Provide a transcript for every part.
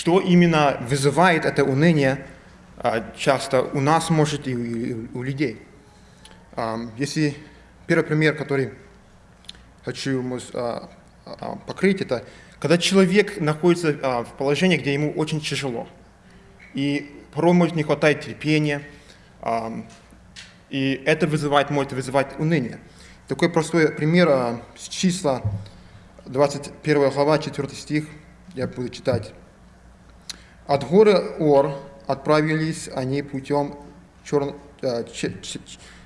что именно вызывает это уныние а, часто у нас, может, и у, людей. А, если первый пример, который хочу а, покрыть, это когда человек находится в положении, где ему очень тяжело, и порой может не хватать терпения, и это вызывает, может вызывать уныние. Такой простой пример с числа 21 глава, 4 стих, я буду читать. «От горы Ор отправились они путем. Э,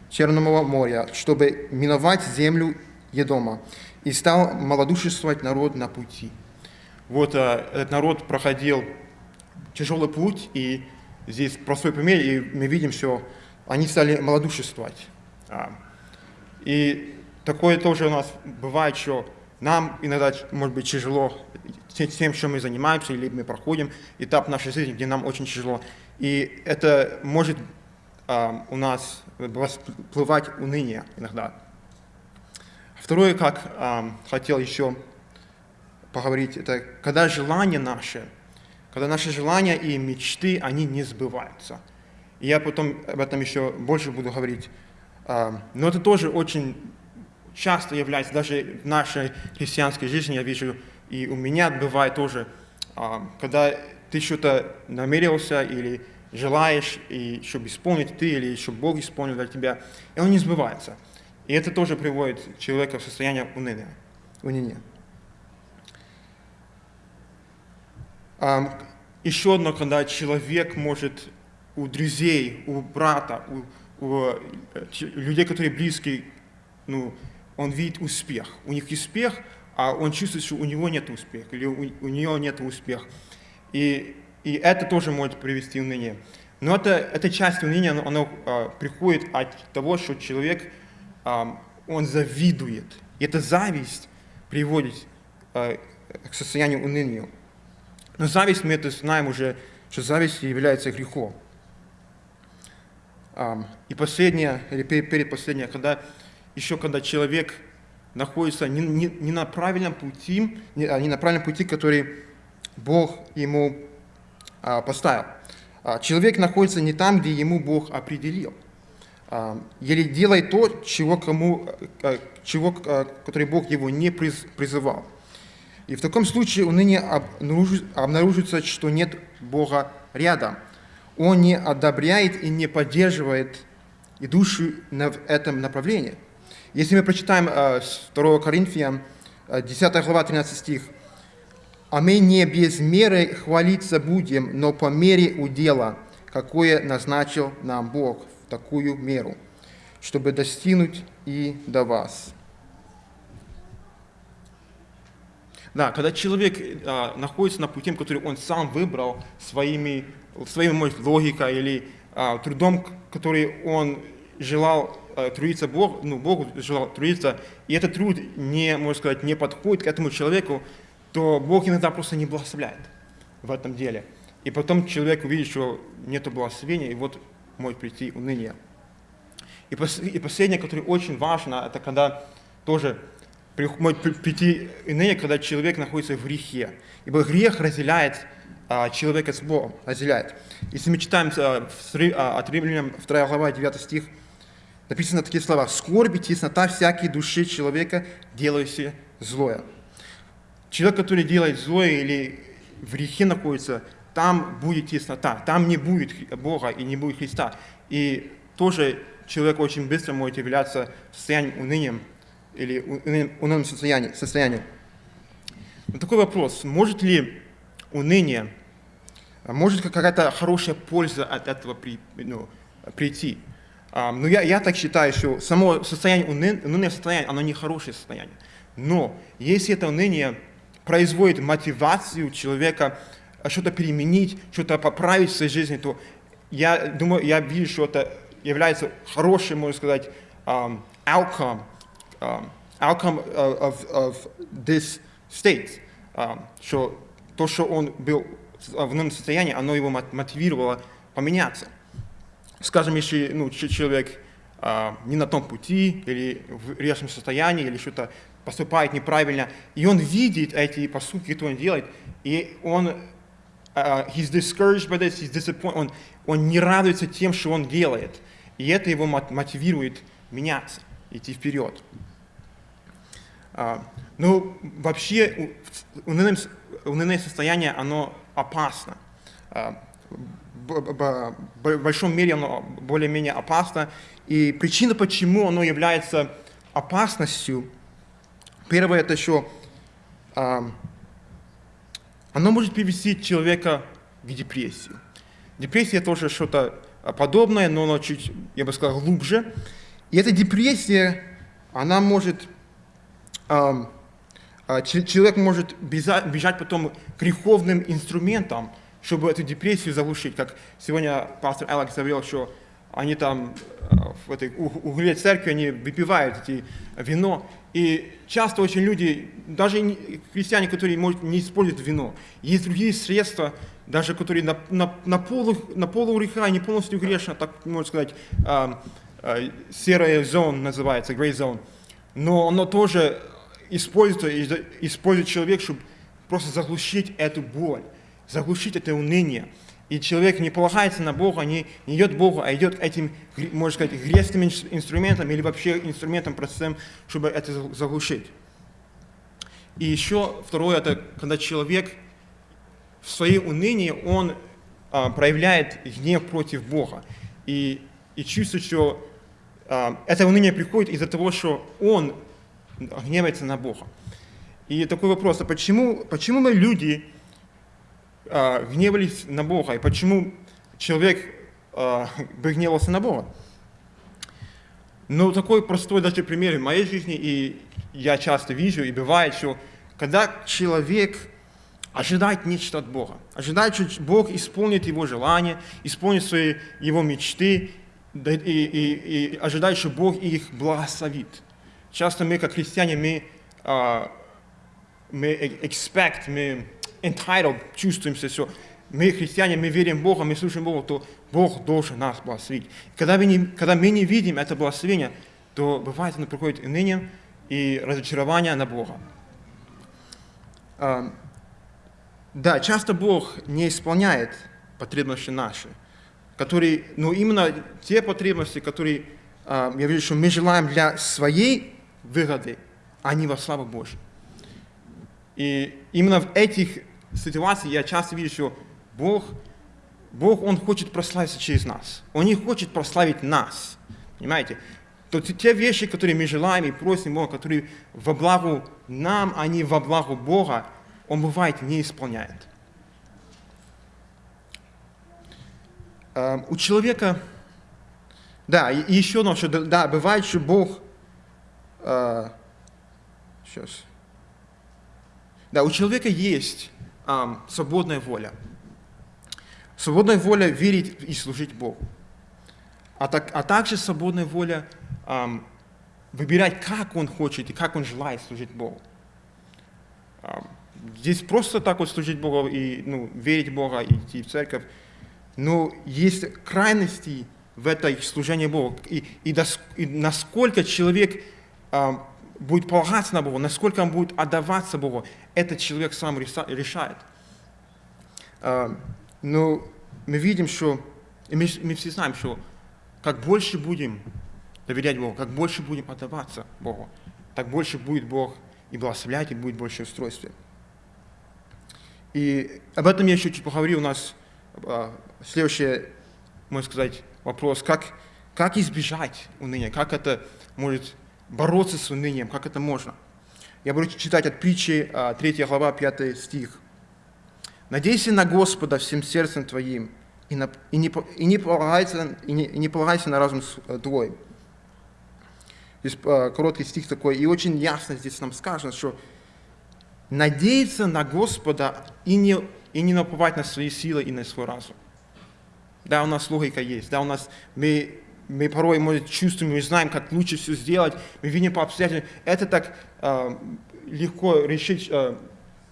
Черного моря, чтобы миновать землю Едома, и стал малодушествовать народ на пути». Вот а, этот народ проходил тяжелый путь, и здесь простой пример, и мы видим, что они стали малодушествовать. А, и такое тоже у нас бывает, что нам иногда может быть тяжело тем, чем мы занимаемся, или мы проходим этап нашей жизни, где нам очень тяжело. И это может а, у нас всплывать уныние иногда. Второе, как а, хотел еще поговорить, это когда желания наши, когда наши желания и мечты, они не сбываются. И я потом об этом еще больше буду говорить. А, но это тоже очень часто является, даже в нашей христианской жизни, я вижу, и у меня бывает тоже, а, когда ты что-то намерился или желаешь, и чтобы исполнить ты, или чтобы Бог исполнил для тебя, и он не сбывается. И это тоже приводит человека в состояние уныния. уныния. Еще одно, когда человек может у друзей, у брата, у, у э, людей, которые близкие, ну, он видит успех. У них успех, а он чувствует, что у него нет успеха, или у, у нее нет успеха. И, и это тоже может привести к унынию. Но это, эта часть уныния, оно, оно а, приходит от того, что человек, а, он завидует. И эта зависть приводит а, к состоянию уныния. Но зависть, мы это знаем уже, что зависть является грехом. И последнее, или перед последнее, когда еще когда человек находится не, не, не на правильном пути, не, а не на правильном пути, который Бог ему а, поставил. А, человек находится не там, где ему Бог определил. А, или делает то, чего, кому, а, чего, а, который Бог его не приз, призывал. И в таком случае уныние обнаружится, что нет Бога рядом. Он не одобряет и не поддерживает идущую в этом направлении. Если мы прочитаем 2 Коринфянам, 10 глава, 13 стих, «А мы не без меры хвалиться будем, но по мере удела, какое назначил нам Бог в такую меру, чтобы достигнуть и до вас». Да, когда человек а, находится на пути, который он сам выбрал своими, своей может, логикой или а, трудом, который он желал трудиться Бог, ну, Богу желал трудиться, и этот труд не, можно сказать, не подходит к этому человеку, то Бог иногда просто не благословляет в этом деле. И потом человек увидит, что нет благословения, и вот может прийти уныние. И, и последнее, которое очень важно, это когда тоже может прийти уныние, когда человек находится в грехе. Ибо грех разделяет а, человека с Богом, разделяет. Если мы читаем а, в, а, от Римлянам 2 глава 9 стих, Написано такие слова. «Скорбь и теснота всякой души человека, делающей злое». Человек, который делает злое или в грехе находится, там будет теснота, там не будет Бога и не будет Христа. И тоже человек очень быстро может являться состоянием унынием или унылым состоянием. состоянием. Такой вопрос, может ли уныние, может какая-то хорошая польза от этого при, ну, прийти? Ну, я, я так считаю, что само состояние уныние состояние, оно не хорошее состояние. Но если это уныние производит мотивацию человека что-то переменить, что-то поправить в своей жизни, то я думаю, я вижу, что это является хорошим, можно сказать, outcome, outcome of, of this state, что то, что он был в ином состоянии, оно его мотивировало поменяться скажем, если ну, человек а, не на том пути, или в резком состоянии, или что-то поступает неправильно, и он видит эти поступки, которые он делает, и он uh, he's discouraged by this, he's disappointed, он, он не радуется тем, что он делает. И это его мотивирует меняться, идти вперед. Uh, ну, вообще, унылое, унылое состояние, оно опасно. Uh, в большом мере оно более-менее опасно. И причина, почему оно является опасностью, первое, это еще оно может привести человека к депрессии. Депрессия тоже что-то подобное, но оно чуть, я бы сказал, глубже. И эта депрессия, она может, человек может бежать потом к греховным инструментам, чтобы эту депрессию заглушить. Как сегодня пастор Алекс говорил, что они там в этой угле церкви, они выпивают эти вино. И часто очень люди, даже христиане, которые может, не используют вино, есть другие средства, даже которые на, на, на, полу, на полу греха, не полностью грешно, так можно сказать, э, э, серая зона называется, gray zone. Но оно тоже используется, использует человек, чтобы просто заглушить эту боль, заглушить это уныние. И человек не полагается на Бога, не, идет к Богу, а идет этим, можно сказать, грязным инструментом или вообще инструментом, процессом, чтобы это заглушить. И еще второе, это когда человек в своей унынии, он а, проявляет гнев против Бога. И, и чувствует, что а, это уныние приходит из-за того, что он гневается на Бога. И такой вопрос, а почему, почему мы люди э, гневались на Бога, и почему человек э, бы гневался на Бога. Ну, такой простой даже пример в моей жизни, и я часто вижу, и бывает, что когда человек ожидает нечто от Бога, ожидает, что Бог исполнит его желания, исполнит свои его мечты, и, и, и ожидает, что Бог их благословит. Часто мы, как христиане, мы, uh, мы expect, мы entitled, чувствуемся все. Мы христиане, мы верим в Бога, мы слушаем Бога, то Бог должен нас благословить. Когда мы не, когда мы не видим это благословение, то бывает оно приходит ныне и разочарование на Бога. Да, часто Бог не исполняет потребности наши, которые, но именно те потребности, которые, я вижу, что мы желаем для своей выгоды, а не во славу Божью. И именно в этих ситуации я часто вижу, что Бог, Бог, Он хочет прославиться через нас. Он не хочет прославить нас. Понимаете? То те вещи, которые мы желаем и просим Бога, которые во благо нам, а не во благо Бога, Он бывает не исполняет. У человека, да, и еще одно, что, да, бывает, что Бог, сейчас, да, у человека есть а, свободная воля. Свободная воля верить и служить Богу. А, так, а также свободная воля а, выбирать, как он хочет и как он желает служить Богу. А, здесь просто так вот служить Богу и ну, верить в Бога, и идти в церковь. Но есть крайности в этой служении Богу. И, и, дос, и насколько человек а, будет полагаться на Бога, насколько он будет отдаваться Богу, этот человек сам решает. А, но мы видим, что, мы, все знаем, что как больше будем доверять Богу, как больше будем отдаваться Богу, так больше будет Бог и благословлять, и будет больше устройства. И об этом я еще чуть поговорил. У нас а, следующий, можно сказать, вопрос, как, как избежать уныния, как это может бороться с унынием, как это можно. Я буду читать от притчи 3 а, глава, 5 стих. «Надейся на Господа всем сердцем твоим, и, на, и, не, и, не, полагайся, и, не, и не полагайся на разум э, твой». Здесь а, короткий стих такой, и очень ясно здесь нам сказано, что надеяться на Господа и не, и не наплывать на свои силы и на свой разум. Да, у нас логика есть, да, у нас мы мы порой мы чувствуем, мы знаем, как лучше все сделать, мы видим по обстоятельствам. Это так э, легко решить, э,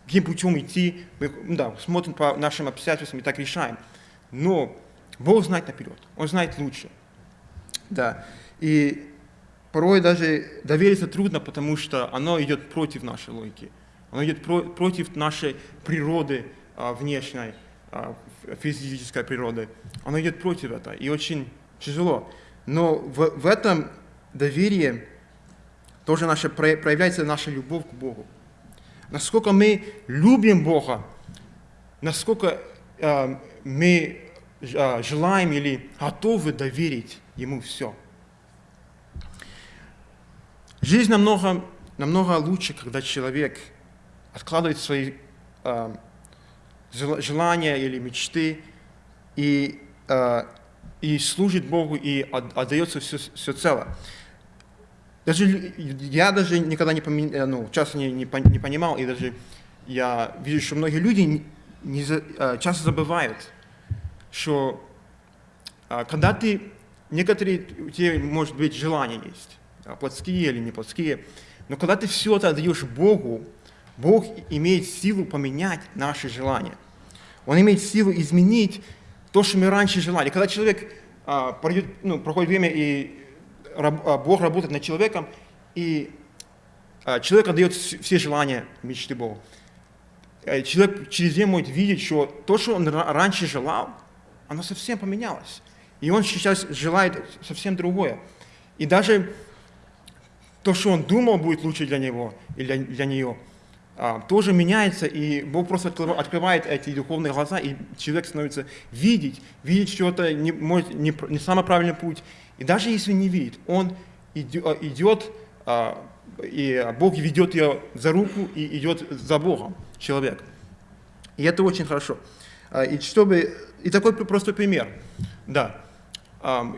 каким путем идти. Мы да, смотрим по нашим обстоятельствам и так решаем. Но Бог знает наперед, Он знает лучше. Да. И порой даже довериться трудно, потому что оно идет против нашей логики. Оно идет про, против нашей природы э, внешней. а, физической природы, оно идет против этого, и очень тяжело. Но в, в этом доверии тоже наша, проявляется наша любовь к Богу. Насколько мы любим Бога, насколько э, мы э, желаем или готовы доверить Ему все. Жизнь намного, намного лучше, когда человек откладывает свои э, желания или мечты и, э, и служит Богу и отдается все, все цело. Даже, я даже никогда не поми, э, ну, часто не, не, не понимал, и даже я вижу, что многие люди не, не, э, часто забывают, что э, когда ты, некоторые у тебя, может быть, желания есть, плотские или не плотские, но когда ты все это отдаешь Богу, Бог имеет силу поменять наши желания. Он имеет силу изменить то, что мы раньше желали. Когда человек а, пройдет, ну, проходит время, и раб, а, Бог работает над человеком, и а, человек отдает все желания, мечты Богу. А, человек через время может видеть, что то, что он раньше желал, оно совсем поменялось. И он сейчас желает совсем другое. И даже то, что он думал будет лучше для него или для, для нее – тоже меняется, и Бог просто открывает эти духовные глаза, и человек становится видеть, видеть, что это не, может, не, не самый правильный путь. И даже если не видит, он идет, а, и Бог ведет ее за руку и идет за Богом, человек. И это очень хорошо. А, и чтобы и такой простой пример. Да.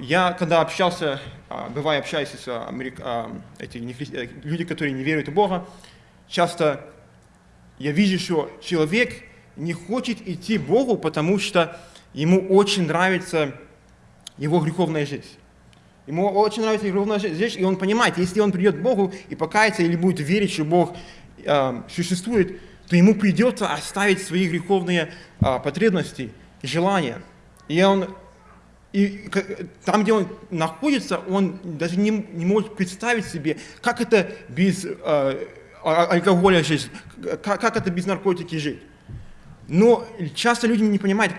Я когда общался, бывая общаюсь с америк... эти э, люди, которые не веруют в Бога, часто я вижу, что человек не хочет идти Богу, потому что ему очень нравится его греховная жизнь. Ему очень нравится греховная жизнь, и он понимает, если он придет к Богу и покается или будет верить, что Бог э, существует, то ему придется оставить свои греховные э, потребности, желания. И он и там, где он находится, он даже не, не может представить себе, как это без э, алкоголя жить, как, как это без наркотики жить. Но часто люди не понимают,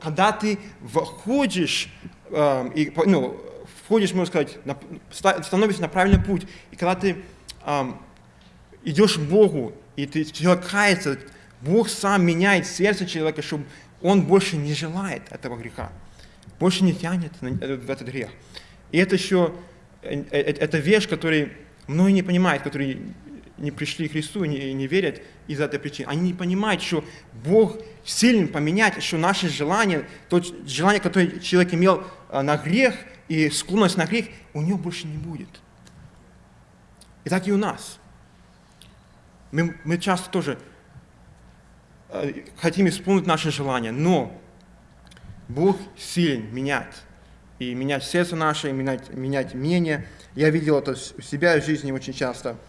когда ты входишь, э, и, ну, входишь, можно сказать, на, становишься на правильный путь, и когда ты э, идешь к Богу, и ты, человек кается, Бог сам меняет сердце человека, чтобы он больше не желает этого греха, больше не тянет в этот грех. И это еще, э, э, это вещь, которую многие не понимают, которые не пришли к Христу и не, не верят из-за этой причины. Они не понимают, что Бог силен поменять, что наши желания, то желание, которое человек имел а, на грех и склонность на грех, у него больше не будет. И так и у нас. Мы, мы часто тоже а, хотим исполнить наши желания, но Бог силен менять. И менять сердце наше, и менять, менять мнение. Я видел это у себя в жизни очень часто –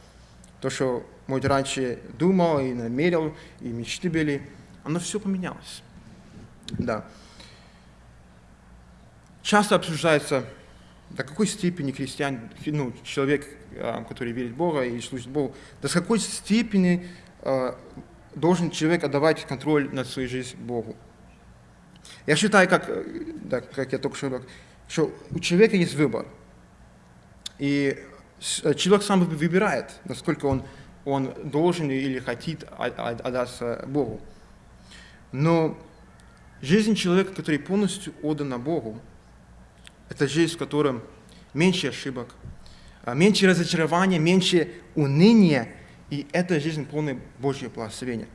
то, что может раньше думал и намерил, и мечты были, оно все поменялось. Да. Часто обсуждается, до какой степени христиан, ну, человек, а, который верит в Бога и служит Богу, до какой степени а, должен человек отдавать контроль над своей жизнью Богу. Я считаю, как, да, как я только что говорил, что у человека есть выбор. И Э, человек сам выбирает, насколько он, он должен или хочет отдаться Богу. Но жизнь человека, который полностью отдан Богу, это жизнь, в которой меньше ошибок, а, меньше разочарования, меньше уныния, и это жизнь полная Божьего благословения.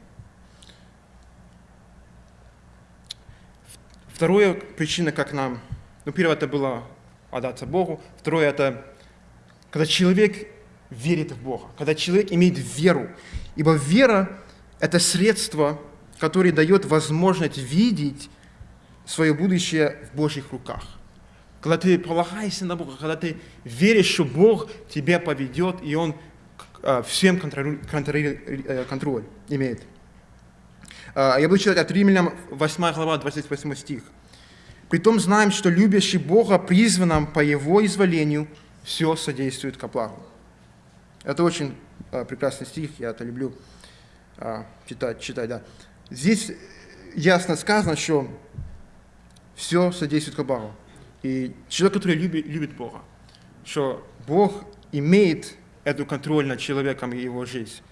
Вторая причина, как нам, ну, первое, это было отдаться Богу, второе, это когда человек верит в Бога, когда человек имеет веру. Ибо вера – это средство, которое дает возможность видеть свое будущее в Божьих руках. Когда ты полагаешься на Бога, когда ты веришь, что Бог тебя поведет, и Он а, всем контроль, контроль, э, контроль имеет. А, я буду читать от Римлянам 8 глава, 28 стих. «Притом знаем, что любящий Бога призван нам по Его изволению – все содействует к оплаху. Это очень а, прекрасный стих, я это люблю а, читать, читать, да. Здесь ясно сказано, что все содействует к Богу. И человек, который любит, любит Бога, что Бог имеет эту контроль над человеком и его жизнь.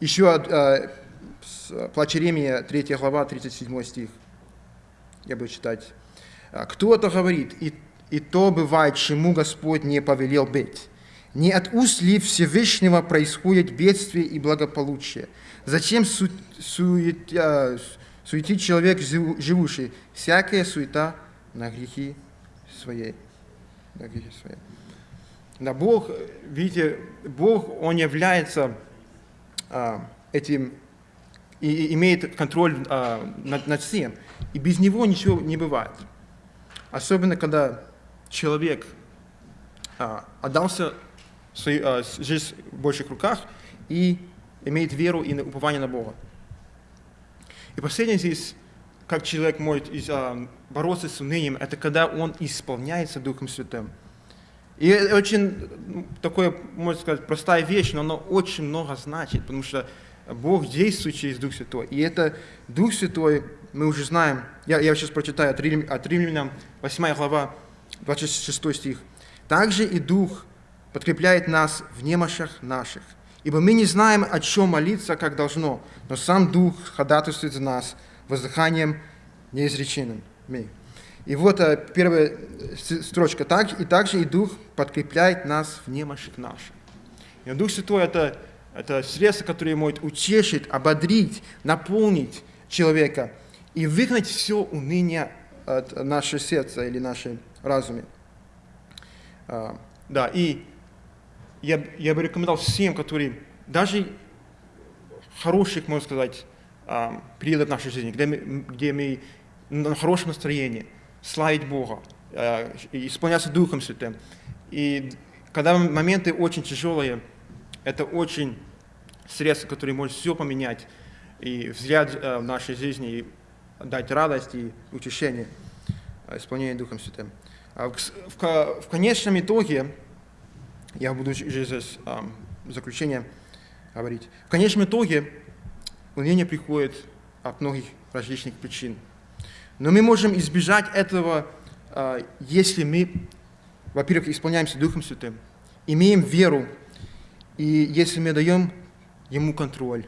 Еще а, Плач Иеремия, 3 глава, 37 стих. Я буду читать. «Кто-то говорит, и, и то бывает, чему Господь не повелел быть. Не от уст ли Всевышнего происходит бедствие и благополучие? Зачем су, сует, а, суетит человек живущий? Всякая суета на грехи своей». На грехи своей. Да, Бог, видите, Бог, Он является а, этим и имеет контроль а, над, над всем. И без него ничего не бывает. Особенно, когда человек а, отдался своей а, жизнь в больших руках и имеет веру и упование на Бога. И последнее здесь, как человек может а, бороться с унынием, это когда он исполняется Духом Святым. И это очень такое, можно сказать, простая вещь, но оно очень много значит, потому что Бог действует через Дух Святой. И это Дух Святой, мы уже знаем, я, я сейчас прочитаю от, Рим, от Римлянам, 8 глава, 26 стих. «Также и Дух подкрепляет нас в немощах наших, ибо мы не знаем, о чем молиться, как должно, но сам Дух ходатайствует за нас воздыханием неизреченным». И вот э, первая строчка. «Так, «И также и Дух подкрепляет нас в немощах наших». И Дух Святой – это это средство, которое может утешить, ободрить, наполнить человека и выгнать все уныние от нашего сердца или нашей разуме. А, да, и я, я бы рекомендовал всем, которые даже хороших, можно сказать, а, периодов нашей жизни, где мы, где мы на хорошем настроении, славить Бога, а, исполняться Духом Святым. И когда моменты очень тяжелые, это очень средство, которое может все поменять и взгляд в нашей жизни, и дать радость и утешение, исполнение Духом Святым. А в, конечном итоге, я буду здесь заключение говорить, в конечном итоге уныние приходит от многих различных причин. Но мы можем избежать этого, э, если мы, во-первых, исполняемся Духом Святым, имеем веру, и если мы даем Ему контроль,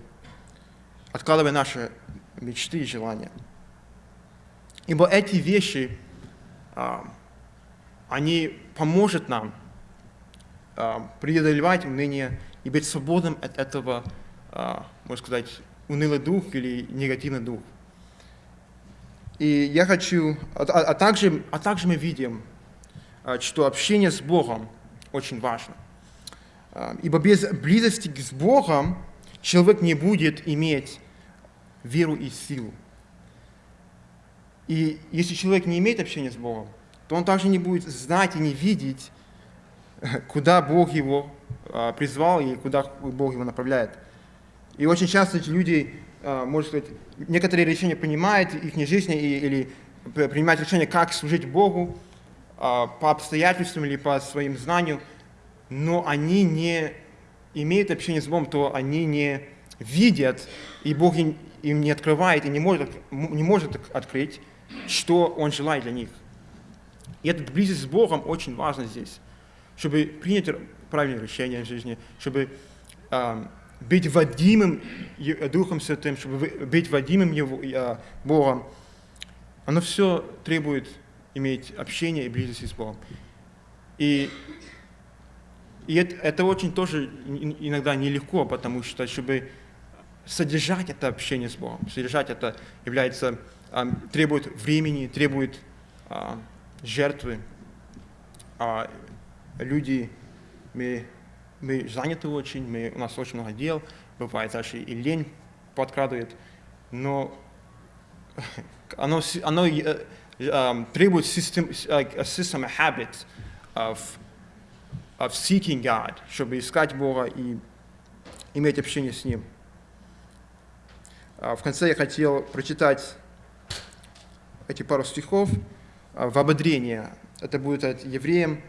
откладывая наши мечты и желания. Ибо эти вещи, а, они поможет нам а, преодолевать уныние и быть свободным от этого, а, можно сказать, унылый дух или негативный дух. И я хочу, а, а, также, а также мы видим, что общение с Богом очень важно. Ибо без близости с Богом человек не будет иметь веру и силу. И если человек не имеет общения с Богом, то он также не будет знать и не видеть, куда Бог его а, призвал и куда Бог его направляет. И очень часто эти люди, а, можно сказать, некоторые решения принимают их не жизни или принимают решение, как служить Богу а, по обстоятельствам или по своим знаниям, но они не имеют общение с Богом, то они не видят, и Бог им, не открывает и не может, не может открыть, что Он желает для них. И эта близость с Богом очень важна здесь, чтобы принять правильное решение в жизни, чтобы э, быть водимым Духом Святым, чтобы быть водимым Его, э, Богом. Оно все требует иметь общение и близость с Богом. И и это, это очень тоже иногда нелегко, потому что, чтобы содержать это общение с Богом, содержать это является, а, требует времени, требует а, жертвы. А люди, мы, мы заняты очень, мы, у нас очень много дел, бывает даже и лень подкрадывает, но оно, оно uh, um, требует system, uh, system, a habit of of seeking God, чтобы искать Бога и иметь общение с Ним. А, в конце я хотел прочитать эти пару стихов в ободрение. Это будет от Евреям,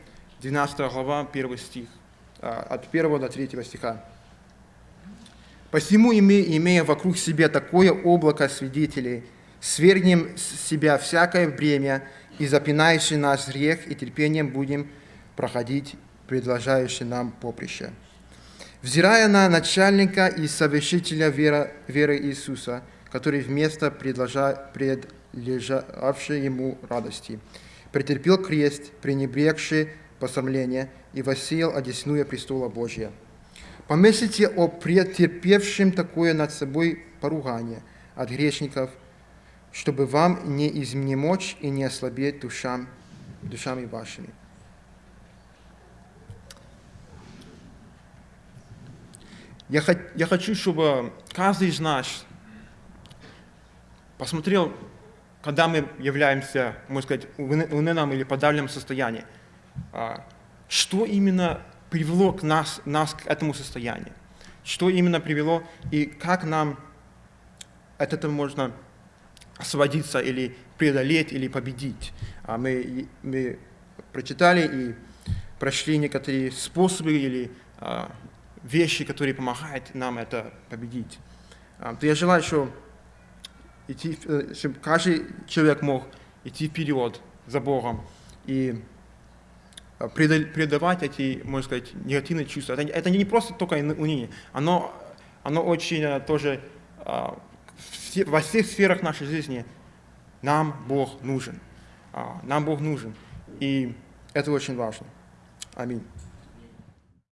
12 глава, 1 стих, а, от 1 до 3 стиха. Посему, имея вокруг себя такое облако свидетелей, свергнем с себя всякое бремя и запинающий нас грех, и терпением будем проходить предложающий нам поприще. Взирая на начальника и совершителя веры, веры Иисуса, который вместо предлежавшей ему радости претерпел крест, пренебрегший посрамление, и воссеял одесную престола Божия. Помыслите о претерпевшем такое над собой поругание от грешников, чтобы вам не изнемочь и не ослабеть душам, душами вашими. Я, я хочу, чтобы каждый из нас посмотрел, когда мы являемся, можно сказать, в унынном или подавленном состоянии, а, что именно привело к нас, нас к этому состоянию, что именно привело и как нам от этого можно освободиться или преодолеть, или победить. А мы, мы прочитали и прошли некоторые способы или а, вещи, которые помогают нам это победить. То я желаю, чтобы, идти, чтобы каждый человек мог идти вперед за Богом и а, предавать эти, можно сказать, негативные чувства. Это, это не просто только уныние, оно, оно очень тоже а, во всех сферах нашей жизни нам Бог нужен. Нам Бог нужен. И это очень важно. Аминь.